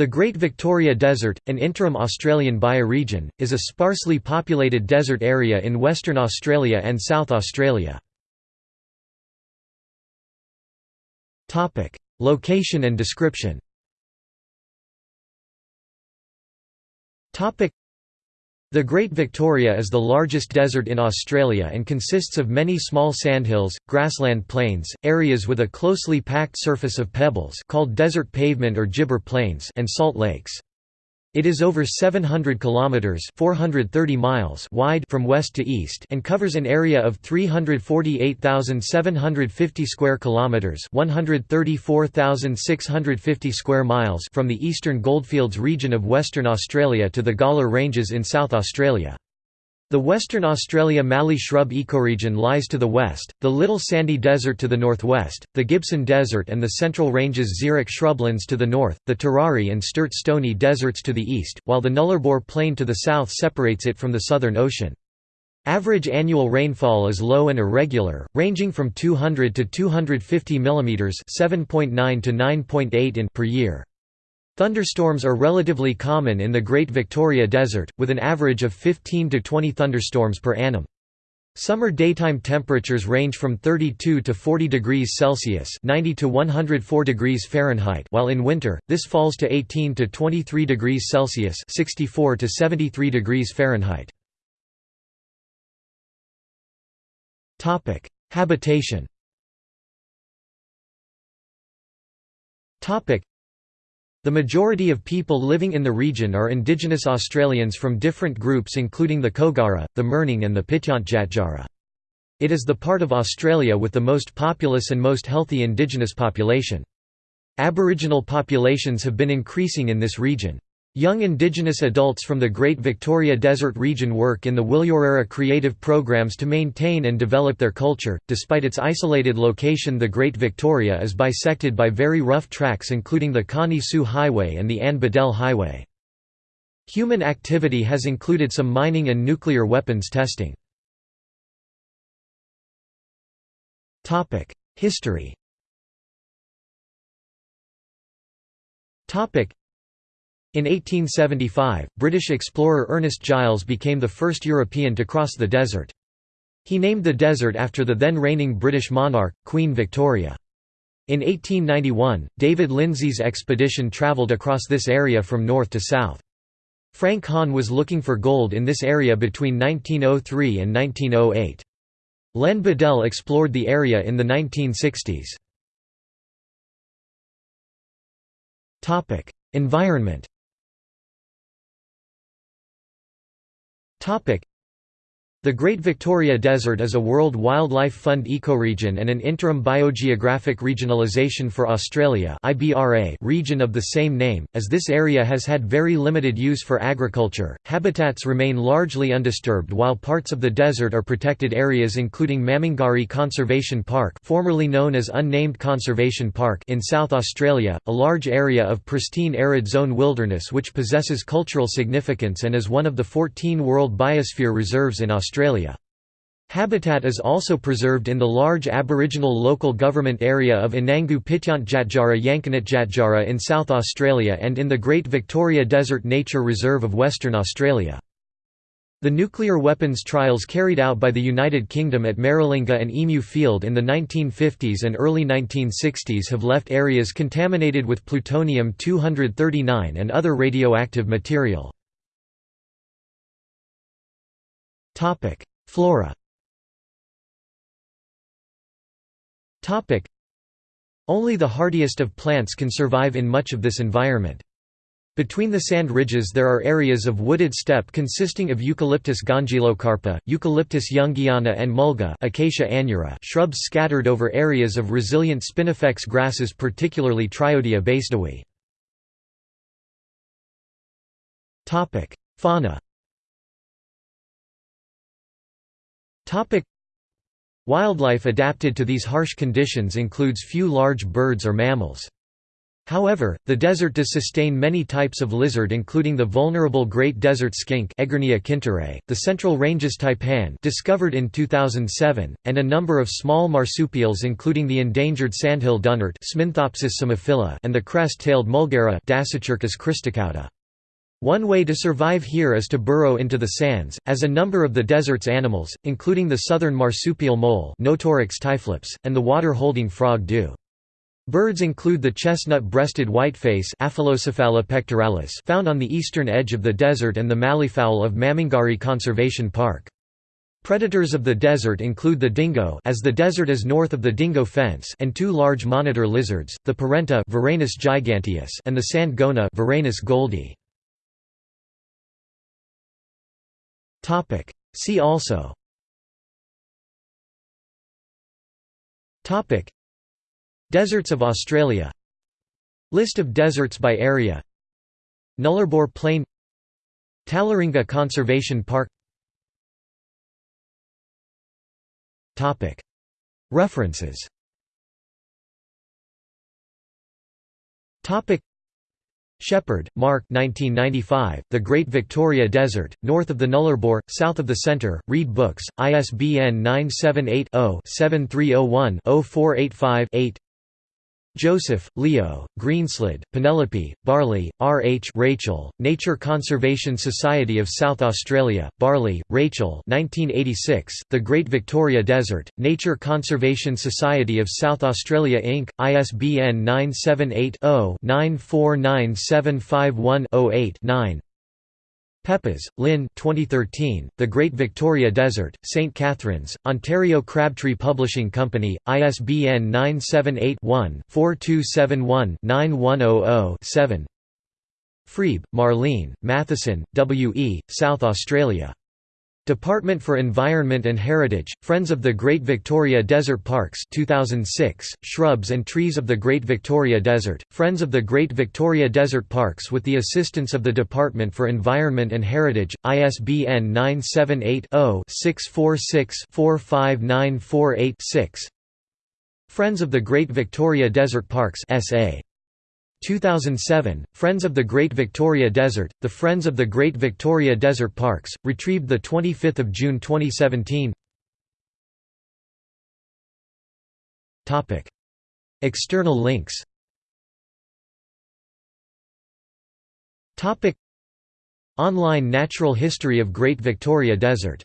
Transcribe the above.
The Great Victoria Desert, an interim Australian bioregion, is a sparsely populated desert area in Western Australia and South Australia. Location and description the Great Victoria is the largest desert in Australia and consists of many small sandhills, grassland plains, areas with a closely packed surface of pebbles called desert pavement or gibber plains and salt lakes. It is over 700 kilometers (430 miles) wide from west to east and covers an area of 348,750 square kilometers (134,650 square miles) from the eastern goldfields region of Western Australia to the Gawler Ranges in South Australia. The Western Australia Mallee shrub ecoregion lies to the west, the Little Sandy Desert to the northwest, the Gibson Desert and the Central Ranges xeric shrublands to the north, the Tirari and Sturt Stony deserts to the east, while the Nullarbor Plain to the south separates it from the Southern Ocean. Average annual rainfall is low and irregular, ranging from 200 to 250 mm (7.9 to 9.8 in) per year. Thunderstorms are relatively common in the Great Victoria Desert, with an average of 15 to 20 thunderstorms per annum. Summer daytime temperatures range from 32 to 40 degrees Celsius (90 to 104 degrees Fahrenheit), while in winter this falls to 18 to 23 degrees Celsius (64 to 73 degrees Fahrenheit). Habitation. The majority of people living in the region are indigenous Australians from different groups including the Kogara, the Mirning and the Pitjantjatjara. It is the part of Australia with the most populous and most healthy indigenous population. Aboriginal populations have been increasing in this region. Young Indigenous adults from the Great Victoria Desert region work in the Wilurarra creative programs to maintain and develop their culture. Despite its isolated location, the Great Victoria is bisected by very rough tracks, including the Connie Sue Highway and the Anne Beadell Highway. Human activity has included some mining and nuclear weapons testing. History in 1875, British explorer Ernest Giles became the first European to cross the desert. He named the desert after the then reigning British monarch, Queen Victoria. In 1891, David Lindsay's expedition travelled across this area from north to south. Frank Hann was looking for gold in this area between 1903 and 1908. Len Beadell explored the area in the 1960s. Environment Topic: the Great Victoria Desert is a World Wildlife Fund ecoregion and an interim biogeographic regionalisation for Australia region of the same name, as this area has had very limited use for agriculture. Habitats remain largely undisturbed while parts of the desert are protected areas including Mamungari Conservation Park formerly known as Unnamed Conservation Park in South Australia, a large area of pristine arid zone wilderness which possesses cultural significance and is one of the 14 World Biosphere Reserves in Australia. Australia. Habitat is also preserved in the large Aboriginal local government area of Anangu Pitjantjatjara Yankunytjatjara in South Australia and in the Great Victoria Desert Nature Reserve of Western Australia. The nuclear weapons trials carried out by the United Kingdom at Maralinga and Emu Field in the 1950s and early 1960s have left areas contaminated with plutonium-239 and other radioactive material. Flora. Only the hardiest of plants can survive in much of this environment. Between the sand ridges there are areas of wooded steppe consisting of Eucalyptus gongylocarpa, Eucalyptus youngiana and mulga Acacia aneura shrubs scattered over areas of resilient spinifex grasses particularly Triodia basedowi. Fauna Wildlife adapted to these harsh conditions includes few large birds or mammals. However, the desert does sustain many types of lizard including the vulnerable great desert skink the central ranges taipan discovered in 2007, and a number of small marsupials including the endangered sandhill dunnart and the crest-tailed mulgara. One way to survive here is to burrow into the sands, as a number of the desert's animals, including the southern marsupial mole typhlops, and the water-holding frog do. Birds include the chestnut-breasted whiteface found on the eastern edge of the desert and the malleefowl of Mamungari Conservation Park. Predators of the desert include the dingo as the desert is north of the dingo fence and two large monitor lizards, the perentie Varanus giganteus and the sand goanna Varanus gouldii. See also. Deserts of Australia. List of deserts by area. Nullarbor Plain. Tallaringa Conservation Park. References Shepherd, Mark 1995, The Great Victoria Desert, North of the Nullarbor, South of the Centre, Reed Books, ISBN 978 0 7301 0485 Joseph, Leo, Greenslade, Penelope, Barley, R. H. Rachel, Nature Conservation Society of South Australia, Barley, Rachel 1986, The Great Victoria Desert, Nature Conservation Society of South Australia Inc., ISBN 978 0 949751 8 9 Peppas, Lynn 2013, The Great Victoria Desert, St. Catharines, Ontario Crabtree Publishing Company, ISBN 978-1-4271-9100-7 Freeb, Marlene, Matheson, W. E., South Australia. Department for Environment and Heritage, Friends of the Great Victoria Desert Parks 2006, Shrubs and Trees of the Great Victoria Desert, Friends of the Great Victoria Desert Parks with the assistance of the Department for Environment and Heritage, ISBN 978 0 646 45948 6 Friends of the Great Victoria Desert Parks SA 2007, Friends of the Great Victoria Desert, the Friends of the Great Victoria Desert Parks, retrieved 25 June 2017 External links. Online Natural History of Great Victoria Desert